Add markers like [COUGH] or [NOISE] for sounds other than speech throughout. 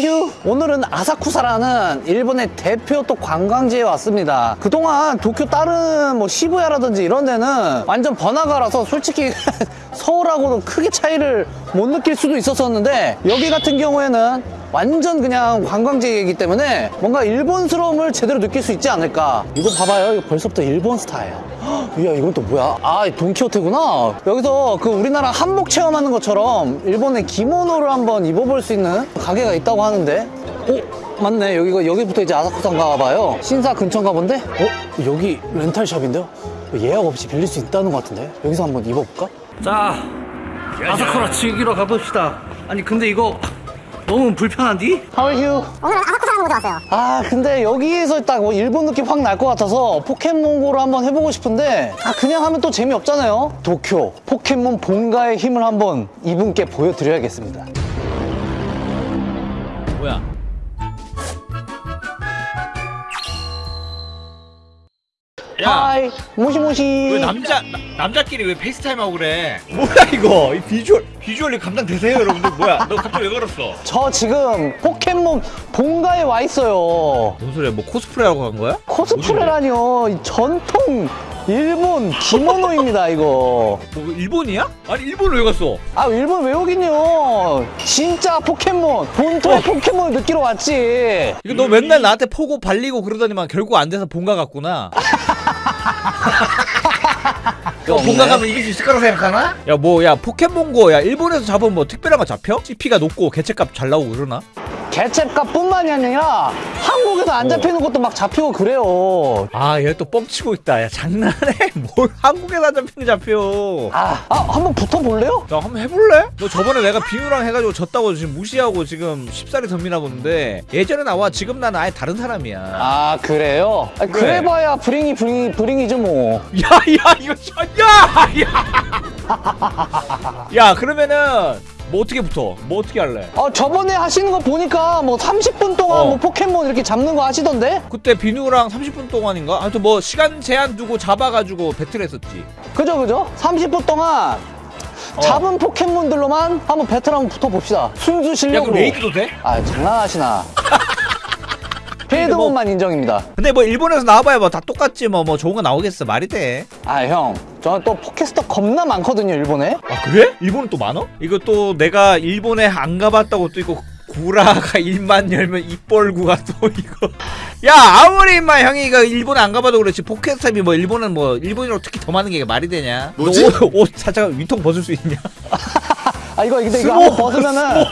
하이휴 오늘은 아사쿠사라는 일본의 대표 또 관광지에 왔습니다. 그동안 도쿄 다른 뭐 시부야라든지 이런 데는 완전 번화가라서 솔직히 [LAUGHS] 서울하고도 크게 차이를 못 느낄 수도 있었었는데 여기 같은 경우에는 완전 그냥 관광지이기 때문에 뭔가 일본스러움을 제대로 느낄 수 있지 않을까 이거 봐봐요 이거 벌써부터 일본 스타예요 헉, [GASPS] 이야 이건 또 뭐야 아 돈키호테구나 여기서 그 우리나라 한복 체험하는 것처럼 일본의 기모노를 한번 입어볼 수 있는 가게가 있다고 하는데 어? 맞네 여기가 여기부터 이제 아사쿠사인가 봐요 신사 근처인가 본데? 어? 여기 렌탈샵인데요? 예약 없이 빌릴 수 있다는 것 같은데 여기서 한번 입어볼까? 자 아사쿠라 즐기러 가봅시다 아니 근데 이거 너무 불편한디? How are you? 오늘은 아사쿠사라는 곳에 왔어요. 아 근데 여기에서 딱 뭐 일본 느낌 확 날 것 같아서 포켓몬고를 한번 해보고 싶은데 아 그냥 하면 또 재미없잖아요 도쿄 포켓몬 본가의 힘을 한번 이분께 보여드려야겠습니다 はい もしもし 왜 남자 나- 남자끼리 왜 FaceTime 하고 그래? 뭐야 이거? 이 비주얼 비주얼이 감당되세요, 여러분들? 뭐야? 너 갑자기 왜 걸었어? 저 지금 포켓몬 본가에 와 있어요 뭔 소리야? 뭐 코스프레 하고 간 거야? 코스프레라니요 이 전통 일본 기모노입니다 이거 뭐 일본이야? 아니 일본 왜 갔어? 아 일본 왜 여긴요 진짜 포켓몬 본토의 어. 포켓몬을 느끼러 왔지 이거 너 맨날 나한테 포고 발리고 그러더니만 결국 안 돼서 본가 갔구나. 너 본가 가면 이길 수 있을 거라 생각하나? 야 뭐 야 포켓몬고 야 일본에서 잡으면 뭐 특별한 거 잡혀? CP가 높고 개체값 잘 나오고 그러나? 개체값 뿐만이 아니라 한국에서 안 잡히는 것도 막 잡히고 그래요 아 얘 또 뻥치고 있다 야 장난해? [LAUGHS] 뭘 한국에서 안 잡히는 게 잡혀 아, 아 한번 붙어볼래요? 야 한번 해볼래? 너 저번에 내가 비누랑 해가지고 졌다고 지금 무시하고 지금 쉽사리 덤비나 보는데 예전에 나와 지금 나는 아예 다른 사람이야 아 그래요? 아, 그래. 그래봐야 브링이 브링이 브링이죠 뭐 [LAUGHS] 야야 이거 야야 [LAUGHS] 야 그러면은 뭐 어떻게 붙어? 뭐 어떻게 할래? 아, 저번에 하시는 거 보니까 뭐 30분 동안 어. 뭐 포켓몬 이렇게 잡는 거 하시던데? 그때 비누랑 30분 동안인가? 하여튼 뭐 시간 제한 두고 잡아가지고 배틀했었지 그죠 그죠? 30분 동안 어. 잡은 포켓몬들로만 한번 배틀 한번 붙어봅시다 순수 야 실력으로 그럼 raid도 돼? 아 장난하시나 [LAUGHS] raid몬만 인정입니다 근데 뭐 일본에서 나와봐야 뭐 다 똑같지 뭐뭐 좋은 거 나오겠어 말이 돼? 아 형 저는 또 PokéStop 겁나 많거든요 일본에 아 그래? 일본은 또 많어? 이거 또 내가 일본에 안 가봤다고 또 이거 구라가 [LAUGHS] 일만 열면 입벌구가 또 이거 야 아무리 임마 형이 이거 일본에 안 가봐도 그렇지 PokéStop이 뭐 일본은 뭐 일본이라고 특히 더 많은 게 말이 되냐 뭐지? 너 옷, 옷 살짝 위통 벗을 수 있냐 [LAUGHS] 아 이거 근데 이거 한번 벗으면은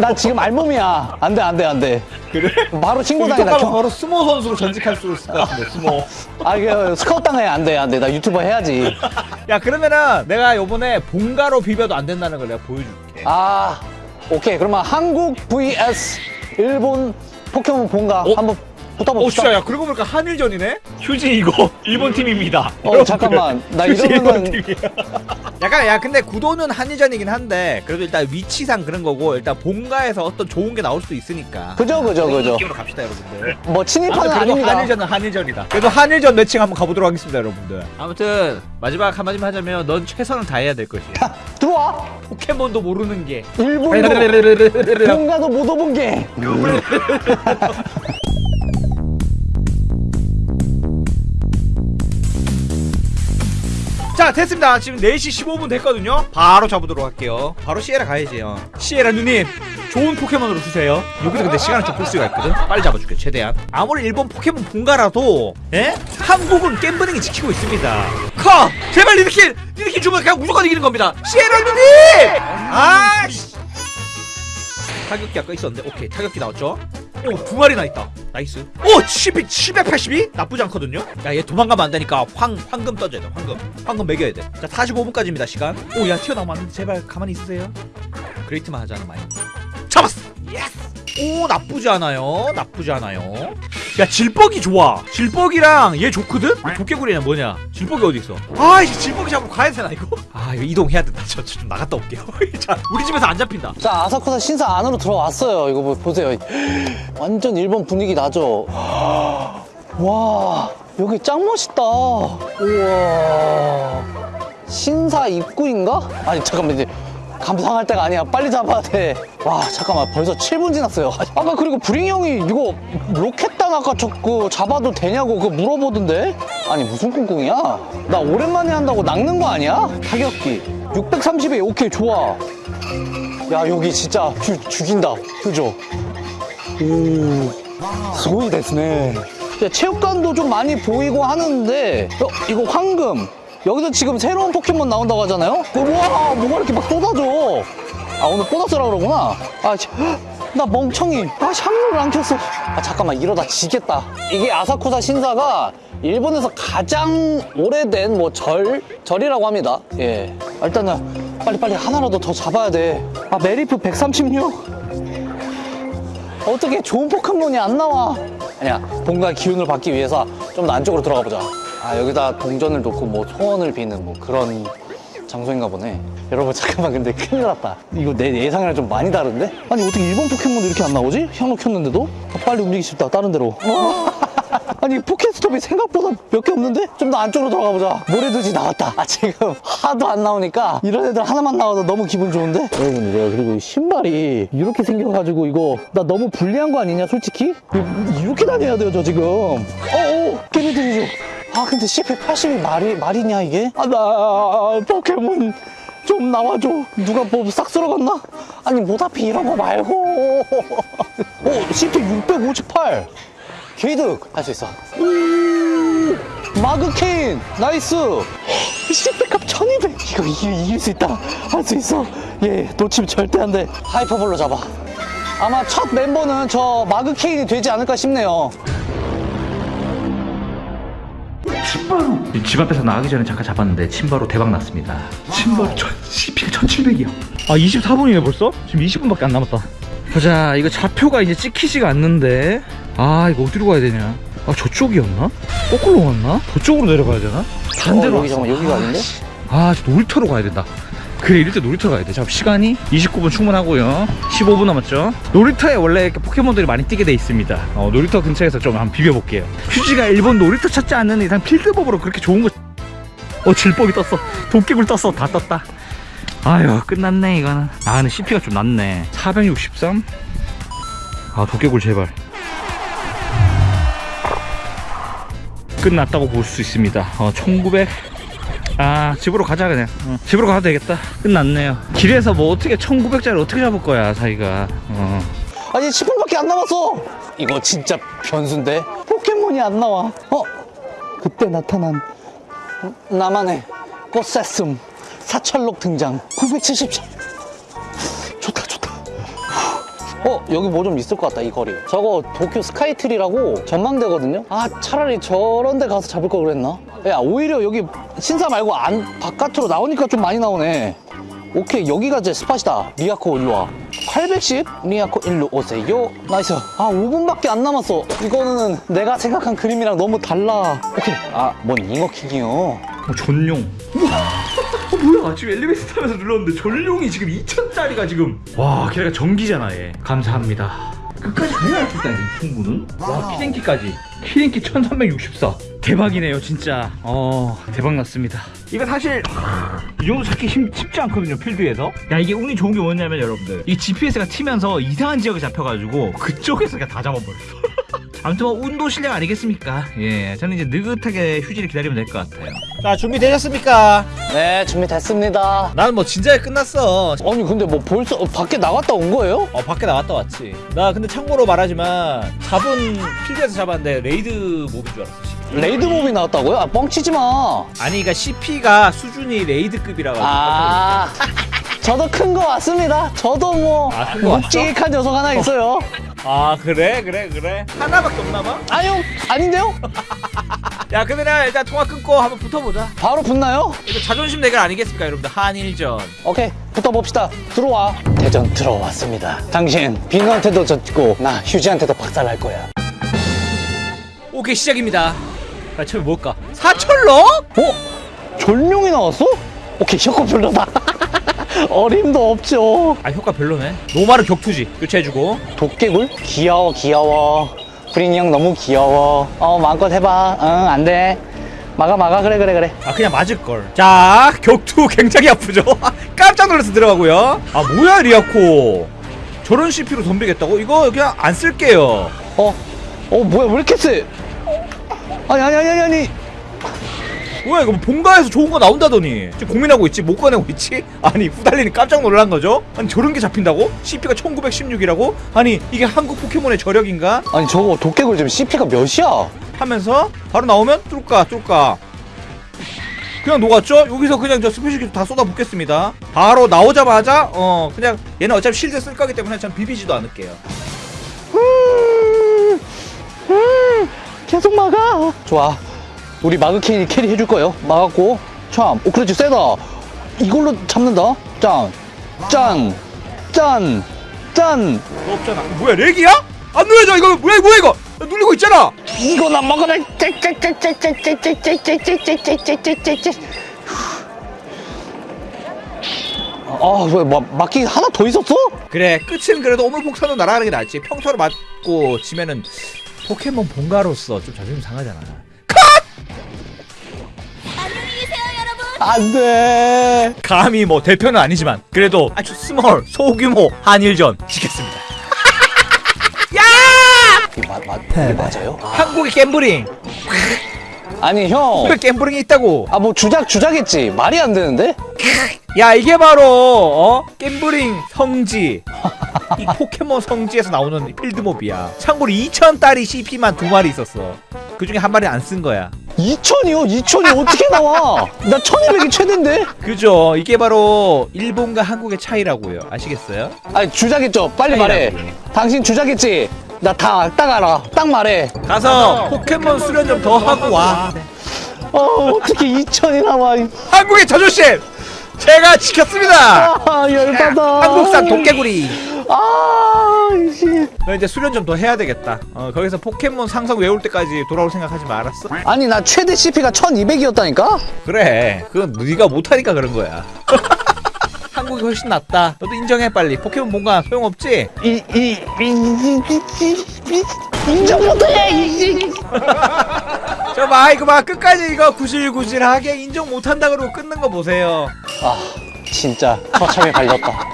나 지금 알몸이야. 안 돼 안 돼 안돼. 그래? 바로 친구 위통 당이다 가면 바로 스모 선수로 전직할 수 있을 것 같은데 스모 [LAUGHS] 아 이거 스카우트 당해. 안 돼 안 돼. 나 유튜버 해야지. 야 그러면은 내가 요번에 본가로 비벼도 안 된다는 걸 내가 보여줄게. 아 오케이. 그러면 한국 vs 일본 포켓몬 본가 어? 한번 어, 붙어봅시다. 진짜. 야 그러고 보니까 한일전이네? 휴지 이거. [LAUGHS] 일본 팀입니다. 어, 잠깐만. 나 이러면은-. 약간 야 근데 구도는 한일전이긴 한데 그래도 일단 위치상 그런 거고 일단 본가에서 어떤 좋은 게 나올 수도 있으니까. 그죠 그죠 그죠 느낌으로 갑시다 여러분들. 뭐 침입하는 아무튼 그래도 아닙니다 한일전은 한일전이다. 그래도 한일전 매칭 한번 가보도록 하겠습니다 여러분들. 아무튼 마지막 한마디만 하자면 넌 최선을 다해야 될 것이야. 들어와 포켓몬도 모르는 게. 일본도 [LAUGHS] 본가도 못 오본 게 [LAUGHS] [LAUGHS] 자 됐습니다. 지금 4시 15분 됐거든요. 바로 잡으도록 할게요. 바로 시에라 가야지 요 시에라 누님 좋은 포켓몬으로 주세요. 여기서 근데 시간을 좀 끌 수가 있거든. 빨리 잡아줄게 최대한. 아무리 일본 포켓몬 본가라도 예? 한국은 겜브링이 지키고 있습니다. 커! 제발 니드킹 니드킹 주면 그냥 무조건 이기는 겁니다. 시에라 누님! 아씨. 타격귀 아까 있었는데 오케이. 타격귀 나왔죠 오 두 마리나 있다. nice. 오 10, 782? 나쁘지 않거든요. 야 얘 도망가면 안 되니까 황, 황금 떠줘야 돼 황금. 황금 먹여야 돼 자 45분까지입니다 시간. 오 야 튀어나오면 제발 가만히 있으세요. great만 하잖아 많이 잡았어. yes! 오 나쁘지 않아요. 나쁘지 않아요 야 질뻑이 좋아. 질뻑이랑 얘 좋거든? 도깨구리는 뭐냐? 질뻑이 어디 있어? 아 이제 질뻑이 잡으러 가야 되나 이거? 아 이거 이동해야 된다. 저좀 나갔다 올게요. [LAUGHS] 자 우리 집에서 안 잡힌다. 자 아사쿠사 신사 안으로 들어왔어요. 이거 뭐 보세요. 완전 일본 분위기 나죠? 와 여기 짱 멋있다. 우와. 신사 입구인가? 아니 잠깐만 이제 감상할 때가 아니야. 빨리 잡아야 돼와 잠깐만. 벌써 7분 지났어요. 아까 그리고 브링 형이 이거 로켓단 아까 저그 잡아도 되냐고 그거 물어보던데? 아니 무슨 꿍꿍이야? 나 오랜만에 한다고 낚는 거 아니야? 타격귀. 630에 오케이 좋아. 야 여기 진짜 뷰 죽인다. 그죠? 오 소이 됐네. 야, 체육관도 좀 많이 보이고 하는데 어, 이거 황금 여기서 지금 새로운 포켓몬 나온다고 하잖아요? 그, 우와 뭐가 이렇게 막 쏟아져? 아 오늘 보너스라 그러구나. 아, 나 멍청이. 아 향로를 안 켰어. 아 잠깐만 이러다 지겠다. 이게 아사쿠사 신사가 일본에서 가장 오래된 뭐 절 절이라고 합니다. 예. 아, 일단은 빨리빨리 하나라도 더 잡아야 돼아 메리프 136 어떻게 좋은 포켓몬이 안 나와? 아니야, 뭔가 기운을 받기 위해서 좀 더 안쪽으로 들어가 보자. 아, 여기다 동전을 놓고 뭐 소원을 비는 뭐 그런 장소인가 보네. 여러분, 잠깐만, 근데 큰일 났다. 이거 내 예상이랑 좀 많이 다른데? 아니, 어떻게 일본 포켓몬도 이렇게 안 나오지? 향로 켰는데도? 아, 빨리 움직이고 싶다, 다른 데로. [LAUGHS] 아니 포켓스톱이 생각보다 몇 개 없는데? 좀 더 안쪽으로 들어가 보자 모래두지 나왔다 아 지금 하도 안 나오니까 이런 애들 하나만 나와도 너무 기분 좋은데? 여러분 내가 그리고 이 신발이 이렇게 생겨가지고 이거 나 너무 불리한 거 아니냐 솔직히? 이- 이렇게 다녀야 돼요 저 지금 어어 깨비들이죠 아 근데 CP80이 말이, 말이냐 이게? 아 나 포켓몬 좀 나와줘. 누가 뭐 싹 쓸어갔나? 아니 모다피 이런 거 말고. 어 CP 658 게이득. 할 수 있어. 오 마그케인 nice. 10백값 1200 이거 이길, 이길 수 있다. 할 수 있어. 예 놓치면 절대 안돼. 하이퍼볼로 잡아. 아마 첫 멤버는 저 마그케인이 되지 않을까 싶네요 집 앞에서 나가기 전에 잠깐 잡았는데 침바로 대박 났습니다. 침바로 전 CP가 1700이야. 아 24분이네 벌써? 지금 20분밖에 안 남았다. 보자 이거 좌표가 이제 찍히지가 않는데 아 이거 어디로 가야 되냐? 아 저쪽이었나? 거꾸로 갔나? 저쪽으로 내려가야 되나? 반대로 어, 여기 잠깐만, 여기가 아닌데? 아, 저 놀이터로 가야 된다. 그래, 이럴 때 놀이터로 가야 돼. 자, 시간이 29분 충분하고요. 15분 남았죠. 놀이터에 원래 이렇게 포켓몬들이 많이 뛰게 돼 있습니다. 어, 놀이터 근처에서 좀 한번 비벼볼게요. 휴지가 일본 놀이터 찾지 않는 이상 필드법으로 그렇게 좋은 거. 어, 질뻑이 떴어. 도끼굴 떴어. 다 떴다. 아유, 끝났네, 이거는. 아, 근데 CP가 좀 낮네. 463? 아, 도끼굴 제발. 끝났다고 볼 수 있습니다. 어, 1900. 아 집으로 가자 그냥. 어, 집으로 가도 되겠다. 끝났네요. 길에서 뭐 어떻게 1900짜리 어떻게 잡을 거야 자기가. 어. 아니 10분밖에 안 남았어! 이거 진짜 변수인데? 포켓몬이 안 나와. 어? 그때 나타난 나만의 꽃사슴 사철록 등장. 977 어 여기 뭐 좀 있을 것 같다 이 거리. 저거 도쿄 스카이트리라고 전망대거든요? 아 차라리 저런 데 가서 잡을 걸 그랬나? 야 오히려 여기 신사 말고 안 바깥으로 나오니까 좀 많이 나오네 오케이 여기가 제 스팟이다. 리아코 일로 와. 810? 리아코 일로 오세요. 나이스. 아 5분밖에 안 남았어. 이거는 내가 생각한 그림이랑 너무 달라. 오케이. 아뭔 잉어킹이요? 어, 전용. 어, 뭐야? 지금 엘리베이터 타면서 눌렀는데 전용이 지금 2000짜리가 지금. 와 걔가 전기잖아 얘. 감사합니다. 끝까지 해야 할수 이 풍부는? 와 키랭키까지. 키랭키 1364 대박이네요 진짜. 어 대박 났습니다. 이거 사실 이 정도 찾기 힘, 쉽지 않거든요 필드에서. 야 이게 운이 좋은 게 뭐냐면 여러분들 이 GPS가 튀면서 이상한 지역에 잡혀가지고 그쪽에서 그냥 다 잡아버렸어. [LAUGHS] 아무튼 뭐 운도 실력 아니겠습니까? 예 저는 이제 느긋하게 휴지를 기다리면 될 것 같아요. 자 준비되셨습니까? 네 준비됐습니다. 나는 뭐 진작에 끝났어. 아니 근데 뭐 벌써 어, 밖에 나갔다 온 거예요? 어 밖에 나갔다 왔지. 나 근데 참고로 말하지만 잡은 필드에서 잡았는데 raid mob인 줄 알았어 CP. raid mob이 나왔다고요? 아 뻥치지 마 아니 그니까 CP가 수준이 raid급이라 가지고 아, [LAUGHS] 저도 큰 거 왔습니다. 저도 뭐 아? 묵직한 녀석 하나 있어요. 아 그래 그래 그래 하나밖에 없나 봐? 아니요, 아닌데요? [LAUGHS] 야 그러면 일단 통화 끊고 한번 붙어보자 바로 붙나요? 이거 자존심 대결 아니겠습니까 여러분들 한일전 오케이, 붙어봅시다. 들어와. 대전 들어왔습니다. 당신 빙하한테도 졌고 나 휴지한테도 박살날 거야. 오케이 시작입니다 자 처음에 뭘까? 사철로? 어? 전룡이 나왔어? 오케이, 효과 별로다. [LAUGHS] 어림도 없죠. 아 효과 별로네 노마르 격투지 교체해주고 도깨굴? 귀여워, 귀여워. 프린이 형 너무 귀여워. 어, 마음껏 해봐. 응, 안 돼. 막아, 막아. 그래, 그래, 그래. 아 그냥 맞을걸 자 격투 [LAUGHS] 굉장히 아프죠 [LAUGHS] 깜짝 놀라서 들어가고요 아 뭐야 리아코 저런 CP로 덤비겠다고? 이거 그냥 안 쓸게요 어? 어 뭐야 왜 이렇게 세? 아니 아니 아니 아니 뭐야 이거 뭐 본가에서 좋은 거 나온다더니 지금 고민하고 있지 못 꺼내고 있지? [LAUGHS] 아니 후달리니 깜짝 놀란 거죠? 아니 저런 게 잡힌다고? CP가 1916이라고? 아니 이게 한국 포켓몬의 저력인가? 아니 저거 도깨굴 지금 CP가 몇이야? 하면서 바로 나오면 뚫까 뚫까 그냥 녹았죠? 여기서 그냥 저 special 기술 다 쏟아붓겠습니다 바로 나오자마자 어 그냥 얘는 어차피 shield 쓸 거기 때문에 전 비비지도 않을게요 계속 막아. 좋아. 우리 마그케인이 carry 해줄 거예요. 막았고. 참. 오, 그렇지. 세다. 이걸로 잡는다. 짠 짠 짠 짠. 없잖아. 뭐야 lag이야? 안 눌려져 이거. 뭐야 뭐야 이거. 눌리고 있잖아. 이거 나 먹어라. 아 왜 막기 하나 더 있었어? 그래 끝은 그래도 오물폭탄으로 날아가는 게 낫지. 평타로 맞고 지면은 포켓몬 본가로서 좀 자존심 상하잖아. 안돼. 감히 뭐 대표는 아니지만 그래도 아주 small 소규모 한일전 지겠습니다. 이게 [LAUGHS] 마, 마, 이게 맞아요? 한국의 gambling 아니 형 왜 gambling이 있다고 아 뭐 주작 주작했지 말이 안 되는데? 야 이게 바로 어 gambling 성지 이 포켓몬 성지에서 나오는 필드몹이야 참고로 2000달이 CP만 두 마리 있었어 그 중에 한 마리 안 쓴 거야 2천이요? 2천이 어떻게 나와? 나 1200이 최대인데? 그죠 이게 바로 일본과 한국의 차이라고요 아시겠어요? 아니 주작했죠 빨리 말해 아니라고요. 당신 주작했지? 나 다 딱 알아. 딱 말해. 가서 포켓몬 수련 좀 더 하고 와. 어 어떻게 2천이 나와. 이- 한국의 자존심 제가 지켰습니다. 아 열받아. 한국산 도깨구리. 아 이씨. 너 이제 수련 좀 더 해야 되겠다. 어 거기서 포켓몬 상성 외울 때까지 돌아올 생각 하지 말았어? 아니 나 최대 CP가 1200이었다니까? 그래. 그건 네가 못하니까 그런 거야 [LAUGHS] 한국이 훨씬 낫다 너도 인정해 빨리 포켓몬 뭔가 소용없지? 이, 이, 이, 인정 못해 이 저봐 이거 봐 끝까지 이거 구실구실하게 인정 못한다 그러고 끊는 거 보세요 아 진짜 처참히 갈렸다